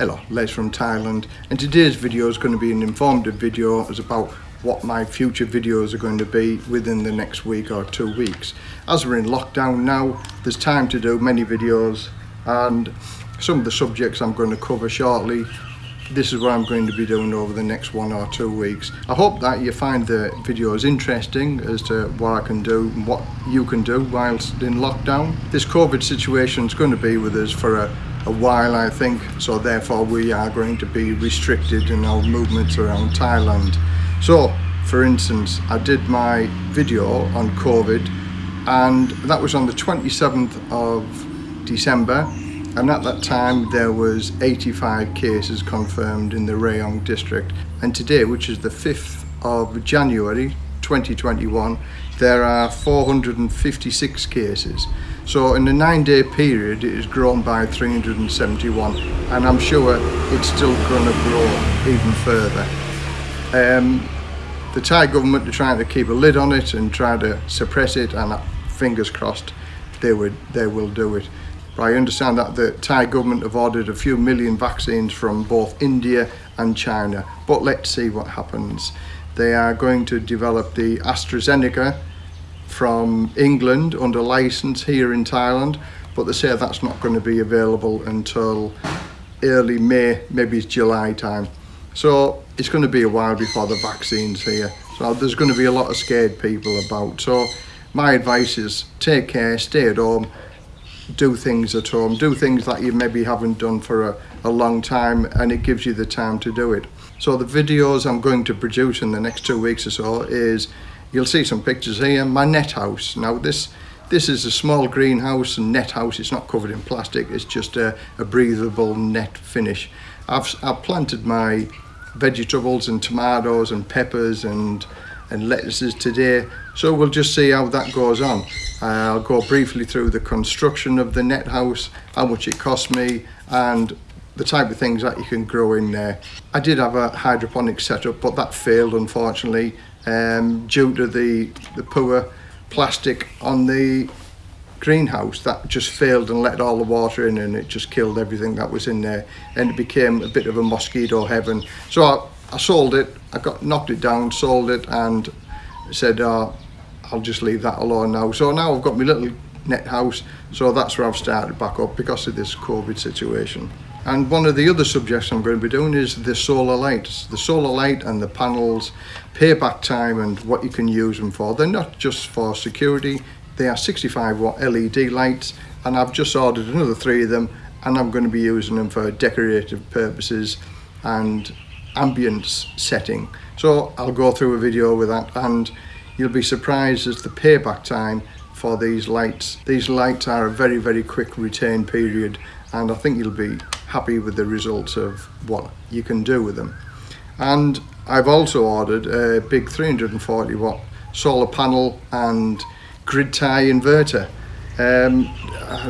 Hello, Les from Thailand and today's video is going to be an informative video it's about what my future videos are going to be within the next week or two weeks. As we're in lockdown now, there's time to do many videos and some of the subjects I'm going to cover shortly this is what I'm going to be doing over the next one or two weeks. I hope that you find the videos interesting as to what I can do and what you can do whilst in lockdown. This COVID situation is going to be with us for a, a while I think so therefore we are going to be restricted in our movements around Thailand. So for instance I did my video on COVID and that was on the 27th of December and at that time there was 85 cases confirmed in the Rayong district and today which is the 5th of January 2021 there are 456 cases so in a nine day period it has grown by 371 and I'm sure it's still going to grow even further. Um, the Thai government are trying to keep a lid on it and try to suppress it and fingers crossed they would they will do it. But I understand that the Thai government have ordered a few million vaccines from both India and China. But let's see what happens. They are going to develop the AstraZeneca from England under license here in Thailand, but they say that's not going to be available until early May, maybe it's July time. So it's going to be a while before the vaccine's here. So there's going to be a lot of scared people about. So my advice is take care, stay at home, do things at home, do things that you maybe haven't done for a, a long time and it gives you the time to do it. So the videos I'm going to produce in the next two weeks or so is, you'll see some pictures here, my net house. Now this this is a small greenhouse and net house, it's not covered in plastic, it's just a, a breathable net finish. I've, I've planted my vegetables and tomatoes and peppers and and lettuces today so we'll just see how that goes on. I'll go briefly through the construction of the net house how much it cost me and the type of things that you can grow in there. I did have a hydroponic setup but that failed unfortunately um, due to the the poor plastic on the greenhouse that just failed and let all the water in and it just killed everything that was in there and it became a bit of a mosquito heaven. So I, I sold it, I got knocked it down, sold it and said, oh, I'll just leave that alone now. So now I've got my little net house, so that's where I've started back up because of this COVID situation. And one of the other subjects I'm going to be doing is the solar lights. The solar light and the panels, payback time and what you can use them for. They're not just for security, they are 65 watt LED lights and I've just ordered another three of them and I'm going to be using them for decorative purposes and ambience setting. So I'll go through a video with that and you'll be surprised as the payback time for these lights. These lights are a very, very quick retain period and I think you'll be happy with the results of what you can do with them. And I've also ordered a big 340 watt solar panel and grid tie inverter. Um,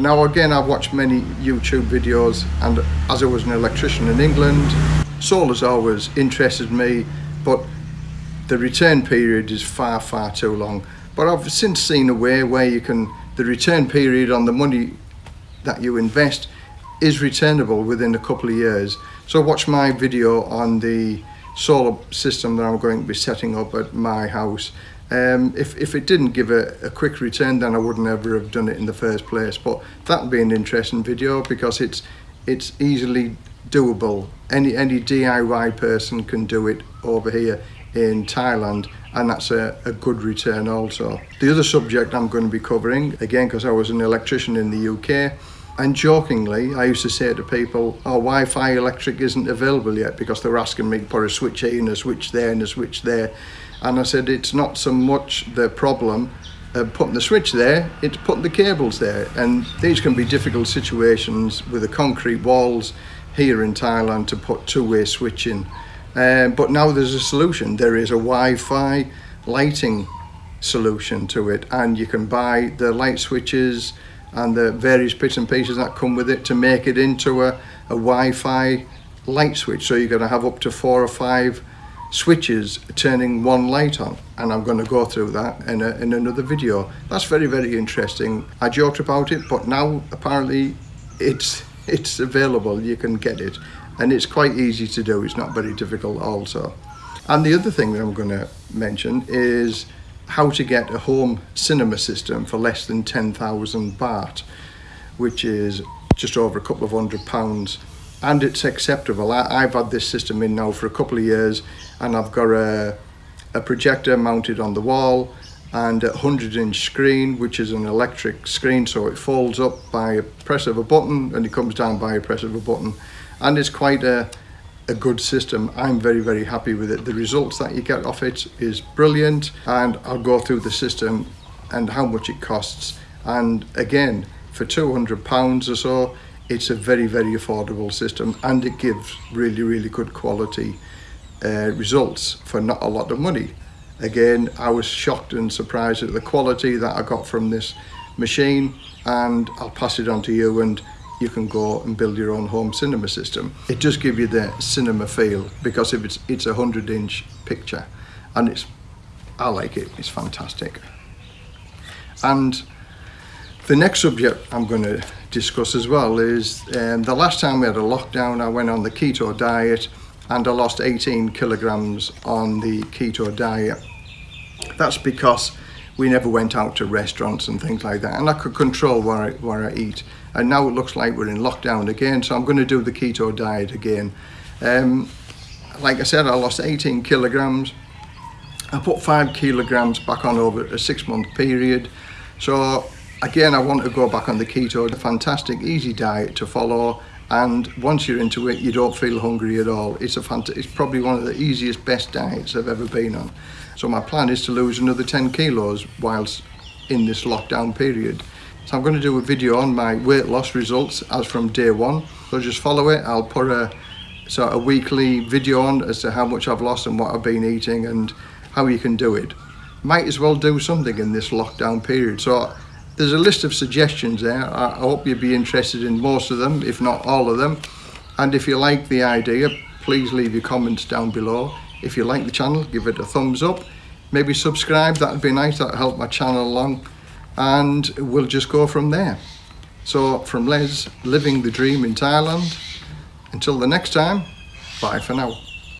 now again I've watched many YouTube videos and as I was an electrician in England Solar's always interested me, but the return period is far, far too long. But I've since seen a way where you can, the return period on the money that you invest is returnable within a couple of years. So watch my video on the solar system that I'm going to be setting up at my house. Um, if, if it didn't give a, a quick return then I wouldn't ever have done it in the first place but that would be an interesting video because it's it's easily doable. Any, any DIY person can do it over here in Thailand and that's a, a good return also. The other subject I'm going to be covering, again because I was an electrician in the UK, and jokingly I used to say to people, oh Wi-Fi electric isn't available yet because they were asking me put a switch here and a switch there and a switch there. And I said it's not so much the problem of putting the switch there, it's putting the cables there. And these can be difficult situations with the concrete walls here in Thailand to put two-way switching. Um, but now there's a solution. There is a Wi-Fi lighting solution to it and you can buy the light switches and the various bits and pieces that come with it to make it into a, a Wi-Fi light switch. So you're going to have up to four or five switches turning one light on and I'm going to go through that in, a, in another video. That's very, very interesting. I joked about it, but now apparently it's it's available, you can get it. And it's quite easy to do, it's not very difficult also. And the other thing that I'm going to mention is how to get a home cinema system for less than 10,000 baht, which is just over a couple of hundred pounds. And it's acceptable. I, have had this system in now for a couple of years and I've got a, a projector mounted on the wall and a 100 inch screen which is an electric screen so it folds up by a press of a button and it comes down by a press of a button. And it's quite a, a good system. I'm very very happy with it. The results that you get off it is brilliant and I'll go through the system and how much it costs. And again for 200 pounds or so it's a very very affordable system and it gives really really good quality uh, results for not a lot of money again I was shocked and surprised at the quality that I got from this machine and I'll pass it on to you and you can go and build your own home cinema system. It does give you the cinema feel because if it's it's a 100 inch picture and it's I like it it's fantastic. And the next subject I'm going to discuss as well is um, the last time we had a lockdown I went on the keto diet and I lost 18 kilograms on the keto diet that's because we never went out to restaurants and things like that and I could control where I, where I eat. And now it looks like we're in lockdown again so I'm going to do the keto diet again. Um, like I said I lost 18 kilograms. I put five kilograms back on over a six month period. So again I want to go back on the keto. It's a fantastic easy diet to follow and once you're into it you don't feel hungry at all. It's a fant it's probably one of the easiest best diets I've ever been on so my plan is to lose another 10 kilos whilst in this lockdown period so I'm going to do a video on my weight loss results as from day one so just follow it I'll put a sort of weekly video on as to how much I've lost and what I've been eating and how you can do it might as well do something in this lockdown period so there's a list of suggestions there. I hope you'd be interested in most of them, if not all of them. And if you like the idea, please leave your comments down below. If you like the channel, give it a thumbs up. Maybe subscribe, that'd be nice, that'd help my channel along. And we'll just go from there. So from Les, living the dream in Thailand. Until the next time, bye for now.